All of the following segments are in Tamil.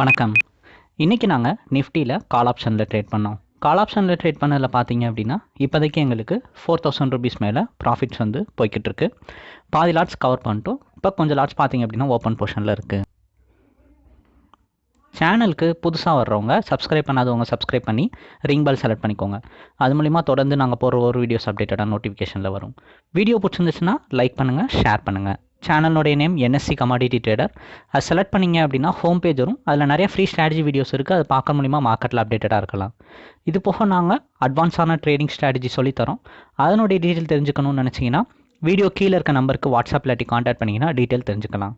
வணக்கம். இன்றைக்கி நாங்கள் நிஃப்டியில் கால் ஆப்ஷனில் ட்ரேட் பண்ணோம். கால் ஆப்ஷனில் ட்ரேட் பண்ணதில் பார்த்தீங்க அப்படின்னா இப்போதைக்கு எங்களுக்கு ஃபோர் தௌசண்ட் ருபீஸ் மேலே ப்ராஃபிட்ஸ் வந்து போய்கிட்டு இருக்கு. பாதி லாட்ஸ் கவர் பண்ணிட்டோம். இப்போ கொஞ்சம் லாட்ஸ் பார்த்தீங்க அப்படின்னா ஓப்பன் போர்ஷனில் இருக்குது சேனலுக்கு புதுசாக வர்றவங்க சப்ஸ்கிரைப் பண்ணாதவங்க சப்ஸ்கிரைப் பண்ணி ரிங் பெல் செலக்ட் பண்ணிக்கோங்க. அது மூலிமா தொடர்ந்து நாங்கள் போகிற ஒரு வீடியோஸ் அப்டேட்டடாக நோட்டிஃபிகேஷனில் வரும். வீடியோ பிடிச்சிருந்துச்சுன்னா லைக் பண்ணுங்கள் ஷேர் பண்ணுங்கள் சேனலோடைய நேம் என்எஸ்சி கமாடிட்டி ட்ரேடர் அது செலக்ட் பண்ணிங்க அப்படின்னா ஹோம் பேஜ் வரும். அதில் நிறைய ஃப்ரீ ஸ்ட்ராட்டஜி வீடியோஸ் இருக்குது அது பார்க்க மூலிமா மார்க்கெட்டில் அப்டேட்டடாக இருக்கலாம். இது போக நாங்கள் அட்வான்ஸான ட்ரேடிங் ஸ்ட்ராட்டஜி சொல்லித்தரோம் அதனுடைய டீட்டெயில் தெரிஞ்சுக்கணும்னு நினச்சிங்கன்னா வீடியோ கீழே இருக்க நம்பருக்கு வாட்ஸ்அப் இல்லாட்டி காண்டாக்ட் பண்ணிங்கன்னா டீட்டெயில் தெரிஞ்சுக்கலாம்.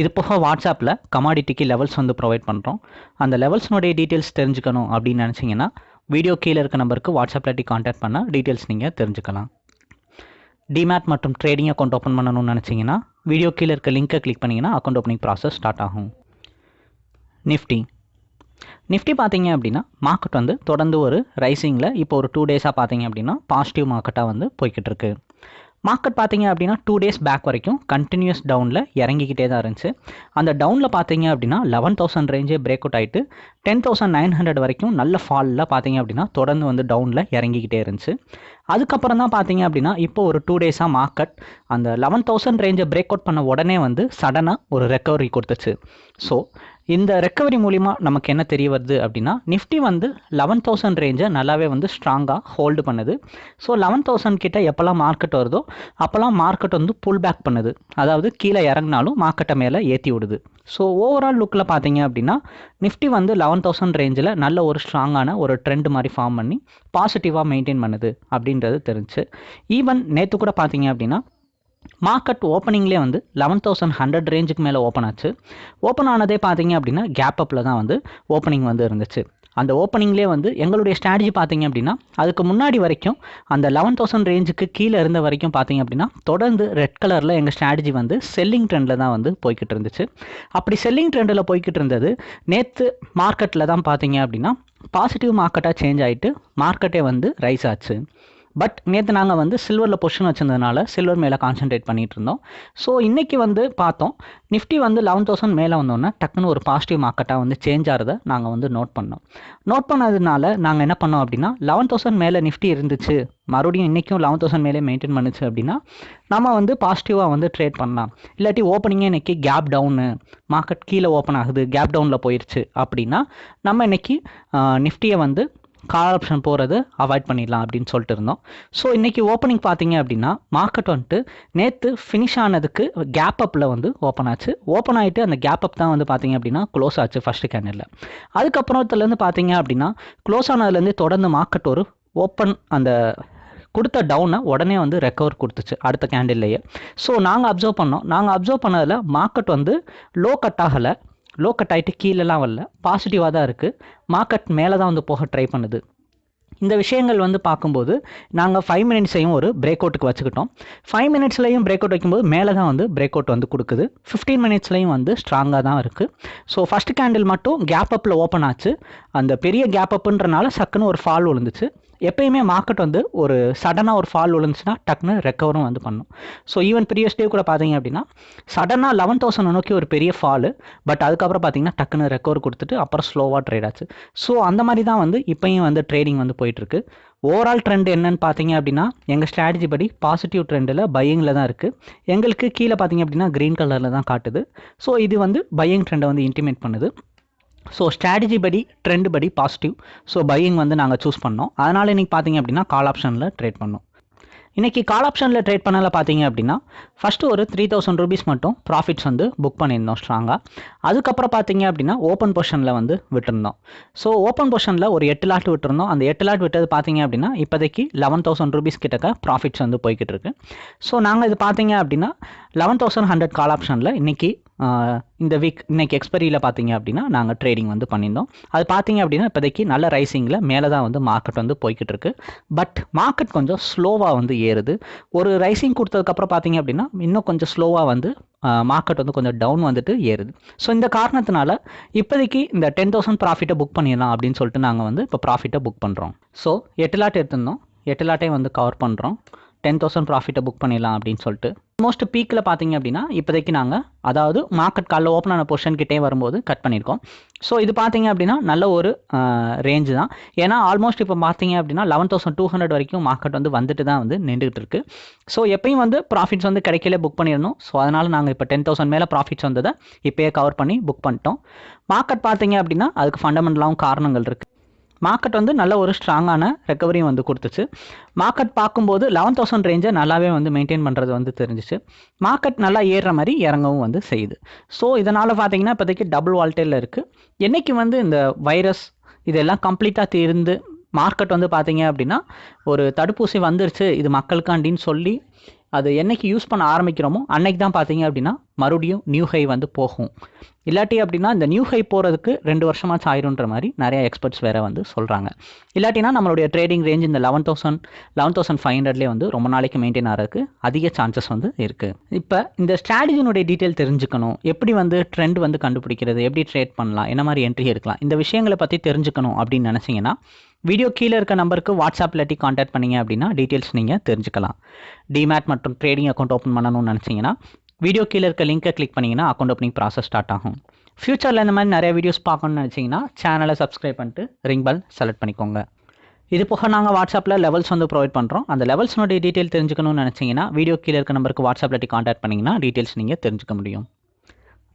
இது போக வாட்ஸ்அப்பில் கமாடிட்டிக்கு லெவல்ஸ் வந்து ப்ரொவைட் பண்ணுறோம் அந்த லெவல்ஸ்னுடைய டீட்டெயில்ஸ் தெரிஞ்சுக்கணும் அப்படின்னு நினச்சிங்கன்னா வீடியோ கீழே இருக்க நம்பருக்கு வாட்ஸ்அப்பில் இல்லாட்டி காண்டாக்ட் பண்ணால் டீட்டெயில்ஸ் நீங்கள் தெரிஞ்சுக்கலாம். டிமேட் மற்றும் ட்ரேடிங் அக்கௌண்ட் ஓப்பன் பண்ணணும்னு நினச்சிங்கன்னா வீடியோ கீழே இருக்க லிங்க்கை கிளிக் பண்ணிங்கன்னா அக்கௌண்ட் ஓப்பனிங் ப்ராசஸ் ஸ்டார்ட் ஆகும். நிஃப்டி நிஃப்டி பார்த்தீங்க அப்படின்னா மார்க்கெட் வந்து தொடர்ந்து ஒரு ரைசிங்கில் இப்போ ஒரு டூ டேஸாக பார்த்தீங்க அப்படின்னா பாசிட்டிவ் மார்க்கெட்டாக வந்து போய்கிட்டு இருக்குது மார்க்கெட் பார்த்தீங்க அப்படின்னா டூ டேஸ் பேக் வரைக்கும் கண்டினியூஸ் டவுனில் இறங்கிக்கிட்டே தான் இருந்துச்சு. அந்த டவுனில் பார்த்தீங்க அப்படின்னா லெவன் தௌசண்ட் ரேஞ்சே பிரேக் அவுட் ஆகிட்டு டென் தௌசண்ட் நைன் ஹண்ட்ரட் வரைக்கும் நல்ல ஃபாலில் பார்த்தீங்க அப்படின்னா தொடர்ந்து வந்து டவுனில் இறங்கிக்கிட்டே இருந்துச்சு. அதுக்கப்புறம் தான் பார்த்தீங்க அப்படின்னா இப்போ ஒரு டூ டேஸாக மார்க்கெட் அந்த லெவன் தௌசண்ட் ரேஞ்சை பிரேக் அவுட் பண்ண உடனே வந்து சடனாக ஒரு ரெக்கவரி கொடுத்துச்சு. ஸோ இந்த ரெக்கவரி மூலிமா நமக்கு என்ன தெரிய வருது அப்படின்னா நிஃப்டி வந்து லெவன் தௌசண்ட் ரேஞ்சை நல்லாவே வந்து ஸ்ட்ராங்காக ஹோல்டு பண்ணுது. ஸோ லெவன் தௌசண்ட் கிட்ட எப்போல்லாம் மார்க்கெட் வருதோ அப்போல்லாம் மார்க்கெட் வந்து புல் பேக் பண்ணுது. அதாவது கீழே இறங்கினாலும் மார்க்கெட்டை மேலே ஏற்றி விடுது. ஸோ ஓவரால் லுக்கில் பார்த்தீங்க அப்படின்னா நிஃப்டி வந்து லெவன் தௌசண்ட் ரேஞ்சில் நல்ல ஒரு ஸ்ட்ராங்கான ஒரு ட்ரெண்ட் மாதிரி ஃபார்ம் பண்ணி பாசிட்டிவாக மெயின்டைன் பண்ணுது அப்படின்றது தெரிஞ்சு. ஈவன் நேற்று கூட பார்த்தீங்க அப்படின்னா மார்க்கெட் ஓப்பனிங்லேயே வந்து லெவன் தௌசண்ட் ஹண்ட்ரட் ரேஞ்சுக்கு மேலே ஓப்பன் ஆச்சு. ஓப்பன் ஆனதே பார்த்தீங்க அப்படின்னா கேப் அப்பில் தான் வந்து ஓப்பனிங் வந்து இருந்துச்சு. அந்த ஓப்பனிங்லேயே வந்து எங்களுடைய ஸ்ட்ராட்டஜி பார்த்தீங்க அப்படின்னா அதுக்கு முன்னாடி வரைக்கும் அந்த லெவன் தௌசண்ட் ரேஞ்சுக்கு கீழே இருந்த வரைக்கும் பார்த்தீங்க அப்படின்னா தொடர்ந்து ரெட் கலரில் எங்கள் ஸ்ட்ராட்டஜி வந்து செல்லிங் ட்ரெண்டில் தான் வந்து போய்கிட்டு இருந்துச்சு. அப்படி செல்லிங் ட்ரெண்டில் போய்கிட்டு இருந்தது நேற்று மார்க்கெட்டில் தான் பார்த்தீங்க அப்படின்னா பாசிட்டிவ் மார்க்கெட்டாக சேஞ்ச் ஆகிட்டு மார்க்கெட்டே வந்து ரைஸ் ஆச்சு. பட் நேற்று நாங்கள் வந்து சில்வரில் பொசிஷன் வச்சிருந்ததுனால சில்வர் மேலே கான்சென்ட்ரேட் பண்ணிகிட்டு இருந்தோம். ஸோ இன்றைக்கி வந்து பார்த்தோம் நிஃப்டி வந்து லெவன் தௌசண்ட் மேலே வந்தோன்னே டக்குன்னு ஒரு பாசிட்டிவ் மார்க்கெட்டாக வந்து சேஞ்ச் ஆகிறத நாங்கள் வந்து நோட் பண்ணோம். நோட் பண்ணதுனால நாங்கள் என்ன பண்ணோம் அப்படின்னா லெவன் தௌசண்ட் மேலே நிஃப்டி இருந்துச்சு. மறுபடியும் இன்றைக்கும் லெவன் தௌசண்ட் மேலே மெயின்டைன் பண்ணுச்சு அப்படின்னா நம்ம வந்து பாசிட்டிவாக வந்து ட்ரேட் பண்ணலாம். இல்லாட்டி ஓப்பனிங்கே இன்றைக்கி கேப் டவுனு மார்க்கெட் கீழே ஓப்பன் ஆகுது கேப் டவுனில் போயிடுச்சு அப்படின்னா நம்ம இன்றைக்கி நிஃப்டியை வந்து கால் ஆப்ஷன் போகிறது அவாய்ட் பண்ணிடலாம் அப்படின்னு சொல்லிட்டு இருந்தோம். ஸோ இன்றைக்கி ஓப்பனிங் பார்த்தீங்க அப்படின்னா மார்க்கெட் வந்துட்டு நேற்று ஃபினிஷ் ஆனதுக்கு கேப் அப்பில் வந்து ஓப்பன் ஆச்சு. ஓப்பன் ஆகிட்டு அந்த கேப் அப் தான் வந்து பார்த்தீங்க அப்படின்னா க்ளோஸ் ஆச்சு ஃபஸ்ட்டு கேண்டலில் அதுக்கப்புறத்துலேருந்து பார்த்தீங்க அப்படின்னா க்ளோஸ் ஆனதுலேருந்து தொடர்ந்து மார்க்கெட் ஒரு ஓப்பன் அந்த கொடுத்த டவுனை உடனே வந்து ரெக்கவர் கொடுத்துச்சு அடுத்த கேண்டில்லையே ஸோ நாங்கள் அப்சர்வ் பண்ணோம். நாங்கள் அப்சர்வ் பண்ணதில் மார்க்கெட் வந்து லோ கட் ஆகலை. லோ கட் ஆகிட்டு கீழெல்லாம் வரல. பாசிட்டிவாக தான் இருக்குது மார்க்கெட் மேலே தான் வந்து போக ட்ரை பண்ணுது. இந்த விஷயங்கள் வந்து பார்க்கும்போது நாங்கள் ஃபைவ் மினிட்ஸையும் ஒரு பிரேக் அவுட்டுக்கு வச்சுக்கிட்டோம். ஃபைவ் மினிட்ஸ்லையும் பிரேக் அவுட் வைக்கும்போது மேலே தான் வந்து பிரேக் அவுட் வந்து கொடுக்குது. ஃபிஃப்டீன் மினிட்ஸ்லையும் வந்து ஸ்ட்ராங்காக தான் இருக்குது ஸோ ஃபஸ்ட் கேண்டில் மட்டும் கேப் அப்பில் ஓப்பன் ஆச்சு. அந்த பெரிய கேப் அப்புன்றனால சக்குன்னு ஒரு ஃபால் விழுந்துச்சு. எப்பயுமே மார்க்கெட் வந்து ஒரு சடனாக ஒரு ஃபால் விழுந்துச்சுன்னா டக்குன்னு ரெக்கவரும் வந்து பண்ணும். ஸோ ஈவன் ப்ரீவியஸ் டே கூட பார்த்தீங்க அப்படின்னா சடனாக லெவன் தௌசண்ட் நோக்கி ஒரு பெரிய ஃபாலு பட் அதுக்கப்புறம் பார்த்தீங்கன்னா டக்குன்னு ரெக்கவர் கொடுத்துட்டு அப்புறம் ஸ்லோவாக ட்ரேட் ஆச்சு. ஸோ அந்த மாதிரி தான் வந்து இப்போயும் வந்து ட்ரேடிங் வந்து போயிட்டுருக்கு. ஓவரால் ட்ரெண்ட் என்னன்னு பார்த்தீங்க அப்படின்னா எங்கள் ஸ்ட்ராட்டஜி படி பாசிட்டிவ் ட்ரெண்டில் பையிங்கில் தான் இருக்குது எங்களுக்கு கீழே பார்த்தீங்க அப்படின்னா க்ரீன் கலரில் தான் காட்டுது. ஸோ இது வந்து பையிங் ட்ரெண்டை வந்து இன்டிமேட் பண்ணுது. ஸோ ஸ்ட்ராட்டஜி படி ட்ரெண்ட் படி பாசிட்டிவ் ஸோ பையிங் வந்து நாங்கள் சூஸ் பண்ணோம். அதனால் இன்றைக்கி பார்த்தீங்க அப்படின்னா கால் ஆப்ஷனில் ட்ரேட் பண்ணோம். இன்றைக்கி கால் ஆப்ஷனில் ட்ரேட் பண்ணல பார்த்தீங்க அப்படின்னா ஃபஸ்ட்டு ஒரு த்ரீ தௌசண்ட் ருபீஸ் மட்டும் ப்ராஃபிட்ஸ் வந்து புக் பண்ணியிருந்தோம் ஸ்ட்ராங்காக அதுக்கப்புறம் பார்த்தீங்க அப்படின்னா ஓப்பன் போர்ஷனில் வந்து விட்டுருந்தோம். ஸோ ஓப்பன் போர்ஷனில் ஒரு எட்டு லாட் விட்டுருந்தோம். அந்த எட்டு லாட் விட்டது பார்த்தீங்க அப்படின்னா இப்போதைக்கு லெவன் தௌசண்ட் ருபீஸ் கிட்டக்க ப்ராஃபிட்ஸ் வந்து போய்கிட்டு இருக்கு. ஸோ நாங்கள் இது பார்த்தீங்க அப்படின்னா லெவன் தௌசண்ட் ஹண்ட்ரட் கால் ஆப்ஷனில் இன்றைக்கி இந்த வீக் இன்றைக்கி எக்ஸ்பெரியில் பார்த்தீங்க அப்படின்னா நாங்கள் ட்ரேடிங் வந்து பண்ணியிருந்தோம். அது பார்த்தீங்க அப்படின்னா இப்போதைக்கு நல்ல ரைசிங்கில் மேலே தான் வந்து மார்க்கெட் வந்து போய்கிட்டு இருக்கு. பட் மார்க்கெட் கொஞ்சம் ஸ்லோவாக வந்து ஏறுது. ஒரு ரைசிங் கொடுத்ததுக்கப்புறம் பார்த்தீங்க அப்படின்னா இன்னும் கொஞ்சம் ஸ்லோவாக வந்து மார்க்கெட் வந்து கொஞ்சம் டவுன் வந்துட்டு ஏறுது. ஸோ இந்த காரணத்தினால இப்போதைக்கு இந்த டென் தௌசண்ட் ப்ராஃபிட்டை புக் பண்ணிடலாம் அப்படின்னு சொல்லிட்டு நாங்கள் வந்து இப்போ ப்ராஃபிட்டை புக் பண்ணுறோம் ஸோ எட்டு லாட் எடுத்திருந்தோம். எட்டு லாட்டையும் வந்து கவர் பண்ணுறோம் டென் தௌசண்ட் ப்ராஃபிட்டை புக் பண்ணிடலாம் அப்படின்னு சொல்லிட்டு. மோஸ்ட் பீக்கில் பார்த்தீங்க அப்படின்னா இப்போதைக்கு நாங்கள் அதாவது மார்க்கெட் காலைல ஓப்பன் ஆன பொசிஷன் கிட்டே வரும்போது கட் பண்ணியிருக்கோம். ஸோ இது பார்த்தீங்க அப்படின்னா நல்ல ஒரு ரேஞ்சு தான். ஏன்னா ஆல்மோஸ்ட் இப்போ பார்த்தீங்க அப்படின்னா லெவன் தௌசண்ட் டூ ஹண்ட்ரட் வரைக்கும் மார்க்கெட் வந்து வந்துட்டு தான் வந்து நின்றுட்டு இருக்கு. ஸோ எப்பயும் வந்து ப்ராஃபிட்ஸ் வந்து கிடைக்கல புக் பண்ணிடணும் ஸோ அதனால் நாங்கள் இப்போ டென் தௌசண்ட் மேலே ப்ராஃபிட்ஸ் வந்ததை இப்போயே கவர் பண்ணி புக் பண்ணிட்டோம். மார்க்கெட் பார்த்தீங்க அப்படின்னா அதுக்கு ஃபண்டமெண்டலாகவும் காரணங்கள் இருக்குது மார்க்கெட் வந்து நல்ல ஒரு ஸ்ட்ராங்கான ரெக்கவரியும் வந்து கொடுத்துச்சு. மார்க்கெட் பார்க்கும்போது லெவன் தௌசண்ட் ரேஞ்சை நல்லாவே வந்து மெயின்டைன் பண்ணுறது வந்து தெரிஞ்சிச்சு. மார்க்கெட் நல்லா ஏறுற மாதிரி இறங்கவும் வந்து செய்யுது. ஸோ இதனால் பார்த்தீங்கன்னா இப்போதைக்கு டபுள் வால்டேல இருக்குது என்றைக்கு வந்து இந்த வைரஸ் இதெல்லாம் கம்ப்ளீட்டாக தீர்ந்து மார்க்கெட் வந்து பார்த்தீங்க அப்படின்னா ஒரு தடுப்பூசி வந்துருச்சு இது மக்களுக்காண்டின்னு சொல்லி அது என்னைக்கு யூஸ் பண்ண ஆரம்பிக்கிறோமோ அன்னைக்கு தான் பார்த்தீங்க அப்படின்னா மறுபடியும் நியூ ஹை வந்து போகும். இல்லாட்டி அப்படின்னா இந்த நியூ ஹை போகிறதுக்கு ரெண்டு வருஷமாச்சும் ஆயிருன்ற மாதிரி நிறைய எக்ஸ்பர்ட்ஸ் வேறு வந்து சொல்கிறாங்க இல்லாட்டினா நம்மளுடைய ட்ரேடிங் ரேஞ்ச் இந்த eleven thousand eleven thousand five ஹண்ட்ரட்லேயே வந்து ரொம்ப நாளைக்கு மெயின்டைன் ஆகிறதுக்கு அதிக சான்சஸ் வந்து இருக்குது இப்போ இந்த ஸ்ட்ராட்டஜினுடைய டீட்டெயில் தெரிஞ்சுக்கணும். எப்படி வந்து ட்ரெண்ட் வந்து கண்டுபிடிக்கிறது? எப்படி ட்ரேட் பண்ணலாம்? என்ன மாதிரி என்ட்ரி எடுக்கலாம்? இந்த விஷயங்களை பற்றி தெரிஞ்சுக்கணும் அப்படின்னு நினச்சிங்கன்னா வீடியோ கீழே இருக்க நம்பருக்கு வாட்ஸ்அப் இல்லாட்டி காண்டாக்ட் பண்ணீங்க அப்படின்னா டீட்டெயில்ஸ் நீங்கள் தெரிஞ்சுக்கலாம். டிமேட் மற்றும் ட்ரேடிங் அக்கௌண்ட் ஓப்பன் பண்ணணும்னு நினச்சிங்கன்னா வீடியோ கீழே இருக்க லிங்கை கிளிக் பண்ணிங்கன்னா அக்கௌண்ட் ஓப்பனிங் ப்ராசஸ் ஸ்டார்ட் ஆகும். ஃப்யூச்சரில் இந்த மாதிரி நிறைய வீடியோஸ் பார்க்கணும்னு நினச்சிங்கன்னா சேனலை சப்ஸ்கிரைப் பண்ணிட்டு ரிங் பல் செலக்ட் பண்ணிக்கோங்க. இது போக நாங்கள் வாட்ஸ்அப்பில் லெவல்ஸ் வந்து ப்ரொவைட் பண்ணுறோம் அந்த லெவல்ஸ்னுடைய டீட்டெயில் தெரிஞ்சுக்கணும்னு நினச்சிங்கன்னா வீடியோ கீழே இருக்க நம்பருக்கு வாட்ஸ்அப்பில் காண்டாக்ட் பண்ணிங்கன்னா டீட்டெயில்ஸ் நீங்கள் தெரிஞ்சுக்க முடியும்.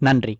நன்றி.